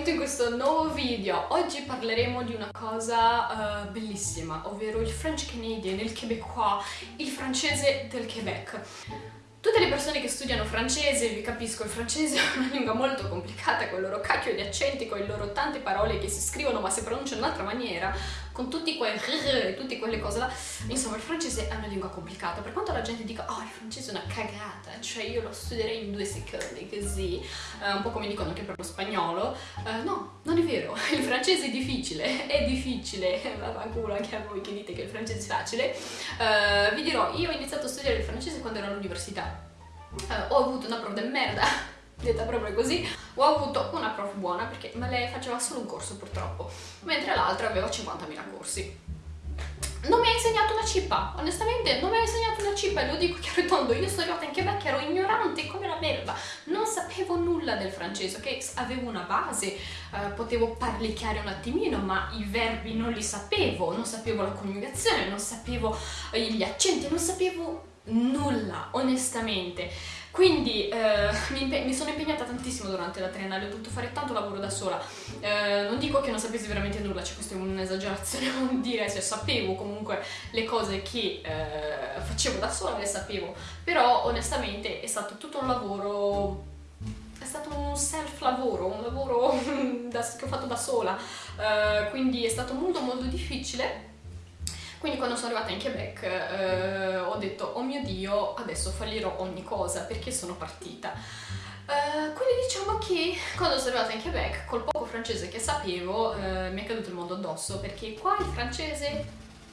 benvenuti in questo nuovo video. Oggi parleremo di una cosa uh, bellissima, ovvero il French Canadian, il québécois, il francese del Quebec. Tutte le persone che studiano francese, vi capisco, il francese è una lingua molto complicata con il loro cacchio di accenti, con le loro tante parole che si scrivono ma si pronunciano in un'altra maniera, con tutti quei e tutte quelle cose là. Insomma, il francese è una lingua complicata. Per quanto la gente dica, oh, il francese è una cagata, cioè io lo studierei in due secondi, così, eh, un po' come dicono anche per lo spagnolo, eh, no, non è vero. Il francese è difficile, è difficile, vaffanculo anche a voi che dite che il francese è facile. Eh, vi dirò, io ho iniziato a studiare il francese quando ero all'università eh, ho avuto una prof de merda, detta proprio così, ho avuto una prof buona perché me lei faceva solo un corso purtroppo, mentre l'altra aveva 50.000 corsi. Non mi ha insegnato una cippa, onestamente non mi ha insegnato una cippa e lo dico chiaro e tondo, io sono arrivata in Quebec, ero ignorante come la merda, non sapevo nulla del francese, ok? Avevo una base, eh, potevo parlicchiare un attimino, ma i verbi non li sapevo, non sapevo la coniugazione, non sapevo gli accenti, non sapevo nulla, onestamente. Quindi eh, mi, mi, sono impegnata tantissimo durante la triennale, ho dovuto fare tanto lavoro da sola. Eh, non dico che non sapessi veramente nulla, cioè questa è un'esagerazione non dire, cioè sapevo comunque le cose che eh, facevo da sola, le sapevo, però onestamente è stato tutto un lavoro è stato un self lavoro, un lavoro da, che ho fatto da sola, uh, quindi è stato molto molto difficile quindi quando sono arrivata in Quebec eh, ho detto, oh mio Dio, adesso fallirò ogni cosa perché sono partita. Uh, quindi diciamo che quando sono arrivata in Quebec, col poco francese che sapevo, uh, mi è caduto il mondo addosso, perché qua il francese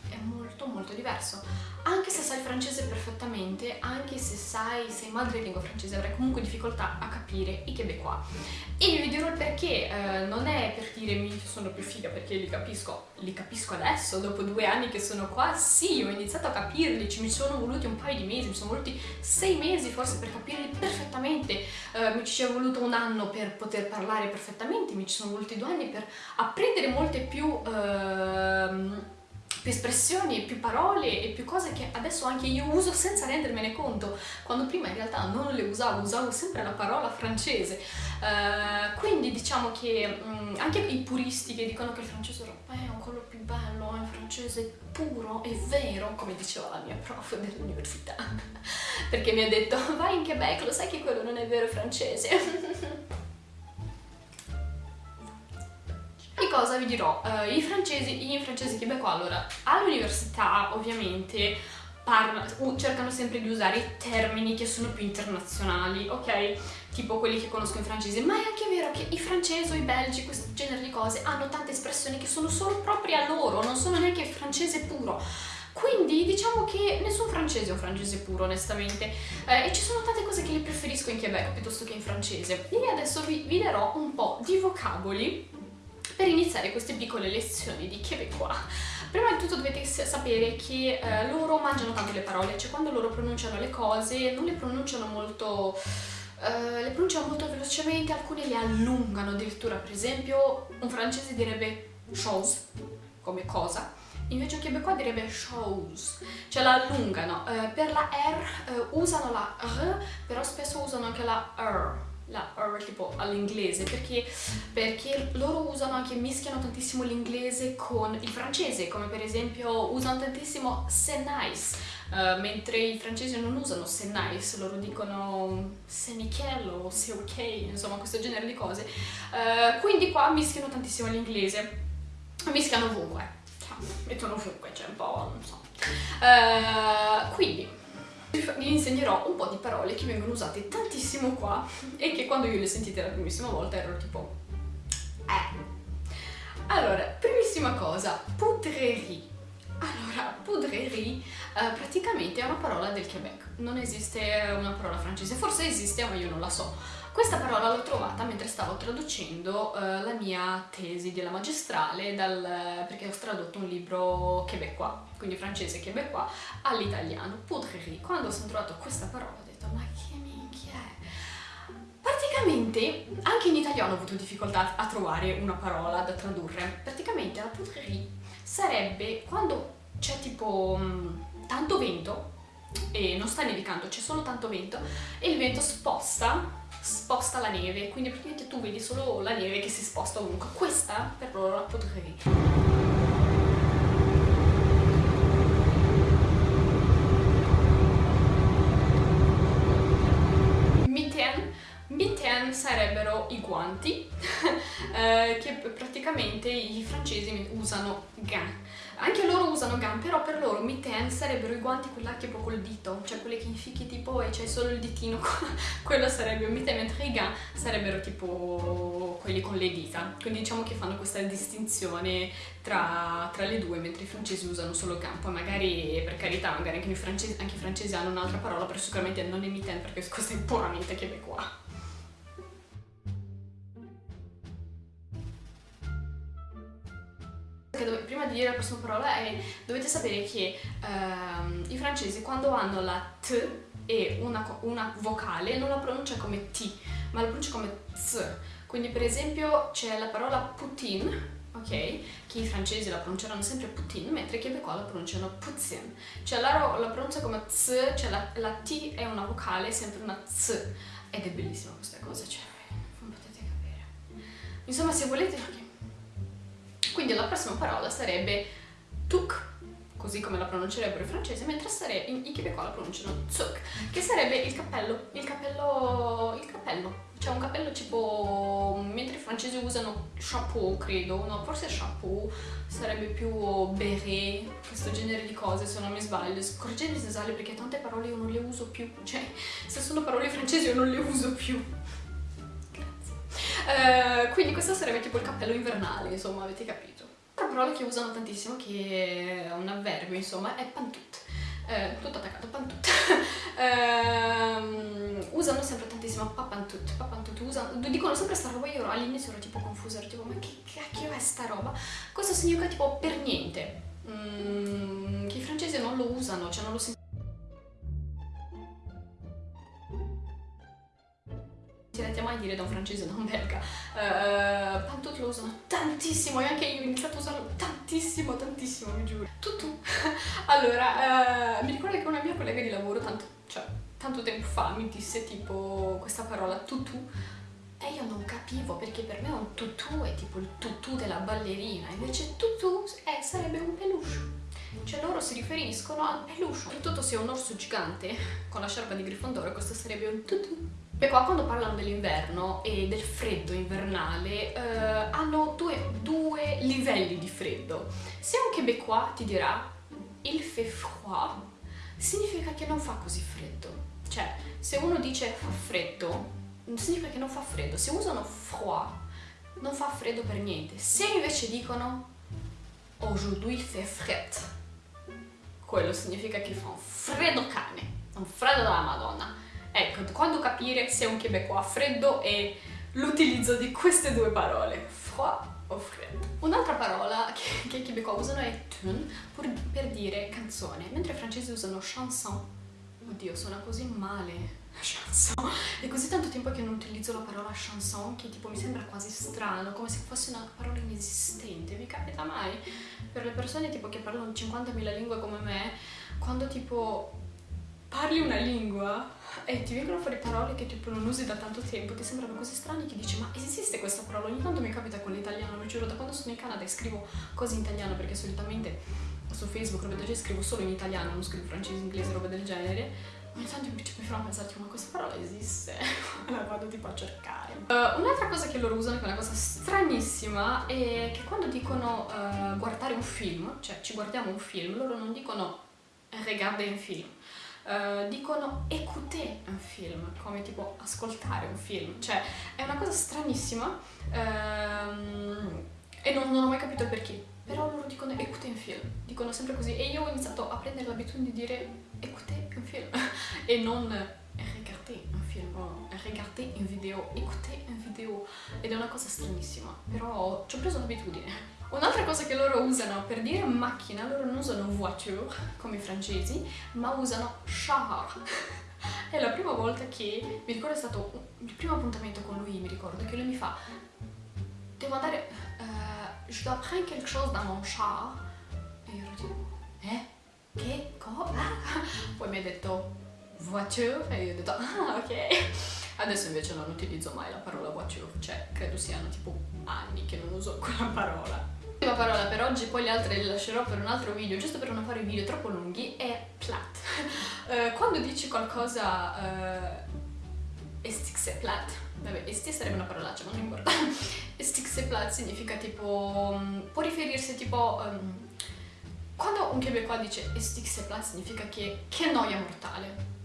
è molto molto diverso anche se sai francese perfettamente, anche se sai, sei madrelingua francese, avrai comunque difficoltà a capire i québécois. E vi dirò il perché, eh, non è per dire mi sono più figa perché li capisco, li capisco adesso, dopo due anni che sono qua, sì, ho iniziato a capirli, ci mi sono voluti un paio di mesi, mi sono voluti sei mesi forse per capirli perfettamente, eh, mi ci è voluto un anno per poter parlare perfettamente, mi ci sono voluti due anni per apprendere molte più... Eh, più espressioni, più parole e più cose che adesso anche io uso senza rendermene conto, quando prima in realtà non le usavo, usavo sempre la parola francese. Uh, quindi diciamo che um, anche i puristi che dicono che il francese europeo è un quello più bello, è il francese puro e vero, come diceva la mia prof dell'università, perché mi ha detto vai in Quebec, lo sai che quello non è vero francese. Di cosa vi dirò? Uh, I francesi, i francesi québécois, allora, all'università ovviamente parla, cercano sempre di usare termini che sono più internazionali, ok? Tipo quelli che conosco in francese, ma è anche vero che i francesi o i belgi, questo genere di cose, hanno tante espressioni che sono solo proprie a loro, non sono neanche francese puro. Quindi diciamo che nessun francese è un francese puro onestamente eh, e ci sono tante cose che le preferisco in Quebec piuttosto che in francese. E adesso vi, vi darò un po' di vocaboli per iniziare queste piccole lezioni di québécois. Prima di tutto dovete sapere che eh, loro mangiano tanto le parole, cioè quando loro pronunciano le cose non le pronunciano molto... Uh, le pronunciano molto velocemente, alcune le allungano addirittura, per esempio un francese direbbe chose, come cosa, invece un québécois direbbe chose, cioè la allungano. Uh, per la R uh, usano la R, però spesso usano anche la R, la R tipo all'inglese perché, perché loro usano anche, mischiano tantissimo l'inglese con il francese come per esempio usano tantissimo c'est nice uh, mentre i francesi non usano c'est nice loro dicono c'est nickel o c'est ok insomma questo genere di cose. Uh, quindi qua mischiano tantissimo l'inglese. Mischiano ovunque. Mettono ovunque cioè un po' non so. Uh, quindi vi insegnerò un po' di parole che vengono usate tantissimo qua e che quando io le sentite la primissima volta ero tipo eh. Allora, primissima cosa, poudrerie. Allora, poudrerie eh, praticamente è una parola del Quebec, non esiste una parola francese, forse esiste ma io non la so. Questa parola l'ho trovata mentre stavo traducendo uh, la mia tesi della magistrale dal, perché ho tradotto un libro québécois, quindi francese québécois, all'italiano, poudrerie. Quando ho trovato questa parola ho detto ma che minchia è? Praticamente, anche in italiano ho avuto difficoltà a trovare una parola da tradurre. Praticamente la poudrerie sarebbe quando c'è tipo mm, tanto vento e non sta nevicando, c'è solo tanto vento e il vento sposta sposta la neve, quindi praticamente tu vedi solo la neve che si sposta ovunque. Questa per loro la potevi. Mitten sarebbero i guanti eh, che praticamente i francesi usano gants anche loro usano gant, però per loro mitten sarebbero i guanti quella tipo col dito, cioè quelli che infichi tipo e c'hai solo il ditino, quello sarebbe un mitten, mentre i gant sarebbero tipo quelli con le dita. Quindi diciamo che fanno questa distinzione tra, tra le due, mentre i francesi usano solo gant. Poi magari, per carità, magari anche i francesi, anche i francesi hanno un'altra parola, però sicuramente non è mitten perché questo è puramente québécois. prima di dire la prossima parola è, dovete sapere che ehm, i francesi quando hanno la T e una, una, vocale non la pronuncia come T, ma la pronuncia come Z. Quindi per esempio c'è la parola Poutine, ok? Che i francesi la pronunceranno sempre Poutine, mentre i québécois la pronunciano Poutine. Cioè loro la pronuncia come Z, cioè la, la T è una vocale, sempre una Z. Ed è bellissima questa cosa, cioè non potete capire. Insomma, se volete... Quindi la prossima parola sarebbe tuk, così come la pronuncerebbero i francesi, mentre sare- i québécois la pronunciano zuk, che sarebbe il cappello, il cappello, il cappello. C'è un cappello tipo, mentre i francesi usano chapeau, credo, no, forse chapeau, sarebbe più beret, questo genere di cose se non mi sbaglio. Correggetemi se sbaglio perché tante parole io non le uso più, cioè se sono parole francesi io non le uso più. Eh, quindi questo sarebbe tipo il cappello invernale, insomma, avete capito. Una parola che usano tantissimo, che è un avverbio, insomma, è pantut. Eh, tutto attaccato, pantut. eh, usano sempre tantissimo papantut, papantut, usano, dicono sempre sta roba, io all'inizio ero tipo confusa, ero tipo ma che cacchio è sta roba? Questo significa tipo per niente, mai dire da un francese, da un belga. Uh, Pantot lo usano tantissimo e anche io ho iniziato a usarlo tantissimo, tantissimo, mi giuro. Tutto. allora, uh, mi ricordo che una mia collega di lavoro, tanto, cioè, tanto tempo fa, mi disse tipo questa parola tutù e io non capivo perché per me un tutù è tipo il tutù della ballerina, invece tutù è, sarebbe un peluche. Cioè loro si riferiscono al peluche. Soprattutto se è un orso gigante con la sciarpa di Grifondoro, questo sarebbe un tutù. E qua quando parlano dell'inverno e del freddo invernale eh, hanno due, due, livelli di freddo. Se un québécois ti dirà il fait froid, significa che non fa così freddo. Cioè, se uno dice fa freddo, significa che non fa freddo. Se usano froid, non fa freddo per niente. Se invece dicono aujourd'hui fait fred, quello significa che fa un freddo cane, un freddo della madonna. Ecco, quando capire se un québécois freddo è l'utilizzo di queste due parole, froid o freddo. Un'altra parola che, che i québécois usano è tune per, per dire canzone, mentre i francesi usano chanson. Oddio, suona così male chanson. È così tanto tempo che non utilizzo la parola chanson che tipo mi sembra quasi strano, come se fosse una parola inesistente. Vi capita mai? Per le persone tipo che parlano 50.000 lingue come me, quando tipo parli una lingua e ti vengono fuori parole che tipo non usi da tanto tempo, ti sembrano così strane che dici ma esiste questa parola? Ogni tanto mi capita con l'italiano, vi giuro, da quando sono in Canada e scrivo cose in italiano perché solitamente su Facebook, roba del genere, scrivo solo in italiano, non scrivo francese, inglese, roba del genere. Ogni tanto mi, mi fanno pensare, ma questa parola esiste? la vado tipo a cercare. Uh, un'altra cosa che loro usano, che è una cosa stranissima, è che quando dicono uh, guardare un film, cioè ci guardiamo un film, loro non dicono regarder un film, Uh, dicono écouter un film, come tipo ascoltare un film, cioè è una cosa stranissima um, e non, non, ho mai capito perché, però loro dicono écouter un film, dicono sempre così. E io ho iniziato a prendere l'abitudine di dire écouter un film e non regarder un film regarder un video, écouter un video ed è una cosa stranissima, però ci ho preso l'abitudine. Un'altra cosa che loro usano per dire macchina, loro non usano voiture come i francesi, ma usano char. È la prima volta che, mi ricordo è stato il primo appuntamento con lui, mi ricordo, che lui mi fa devo andare, uh, je dois prendre quelque chose dans mon char. E io tipo, eh? Che? Cosa? Poi mi ha detto voiture e io ho detto, ah ok. Adesso invece non utilizzo mai la parola watch you, cioè credo siano tipo anni che non uso quella parola. L'ultima parola per oggi, poi le altre le lascerò per un altro video, giusto per non fare video troppo lunghi, è plat. uh, quando dici qualcosa uh, estix plat, vabbè, esti sarebbe una parolaccia, ma non importa. estix plat significa tipo, um, può riferirsi tipo... Um, quando un québécois dice estix plat significa che, che noia mortale,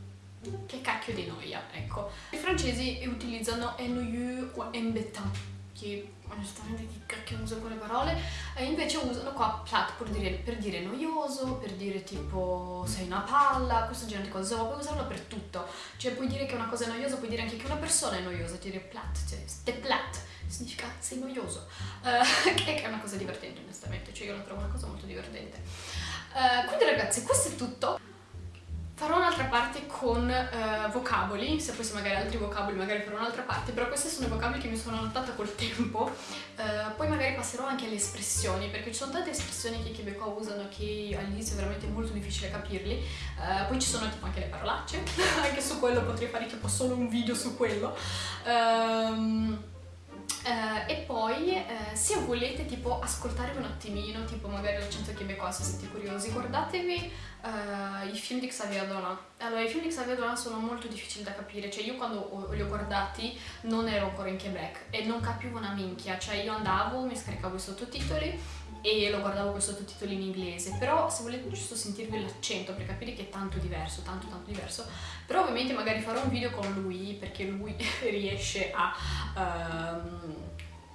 che cacchio di noia, ecco. I francesi utilizzano ennuyeux o embêtant, che onestamente chi cacchio usa quelle parole, e invece usano qua plat per dire, per dire noioso, per dire tipo sei una palla, questo genere di cose, puoi usarlo per tutto. Cioè puoi dire che una cosa è noiosa, puoi dire anche che una persona è noiosa, dire plat, cioè ste plat, significa sei noioso, uh, che è una cosa divertente onestamente, cioè io la trovo una cosa molto divertente. Uh, quindi ragazzi, questo è tutto. Farò un'altra parte con uh, vocaboli, se fosse magari altri vocaboli magari farò un'altra parte, però questi sono i vocaboli che mi sono annotata col tempo. Uh, poi magari passerò anche alle espressioni, perché ci sono tante espressioni che i québécois usano che all'inizio è veramente molto difficile capirli. Uh, poi ci sono tipo anche le parolacce, anche su quello potrei fare tipo solo un video su quello. Um, Uh, e poi uh, se volete tipo ascoltare un attimino, tipo magari l'accento québécois se siete curiosi, guardatevi uh, i film di Xavier Dolan. Allora, i film di Xavier Dolan sono molto difficili da capire, cioè io quando li ho guardati non ero ancora in Quebec e non capivo una minchia, cioè io andavo, mi scaricavo i sottotitoli e lo guardavo con sottotitoli in inglese, però se volete giusto sentirvi l'accento per capire che è tanto diverso, tanto tanto diverso, però ovviamente magari farò un video con lui perché lui riesce a... Um,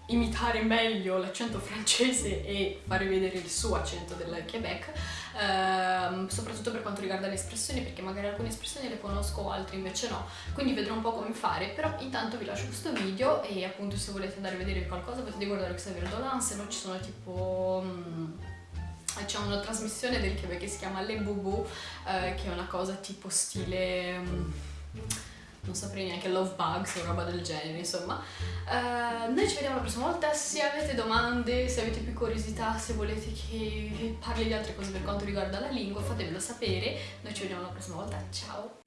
imitare meglio l'accento francese e fare vedere il suo accento del Quebec, ehm, soprattutto per quanto riguarda le espressioni, perché magari alcune espressioni le conosco, altre invece no, quindi vedrò un po' come fare, però intanto vi lascio questo video e appunto se volete andare a vedere qualcosa potete guardare Xavier Dolan, se no ci sono tipo... Mm, c'è una trasmissione del Quebec che si chiama Le Bobo, eh, che è una cosa tipo stile... Mm, non saprei neanche Love Bugs o roba del genere, insomma. Uh, noi ci vediamo la prossima volta, se avete domande, se avete più curiosità, se volete che parli di altre cose per quanto riguarda la lingua, fatemelo sapere. Noi ci vediamo la prossima volta, ciao!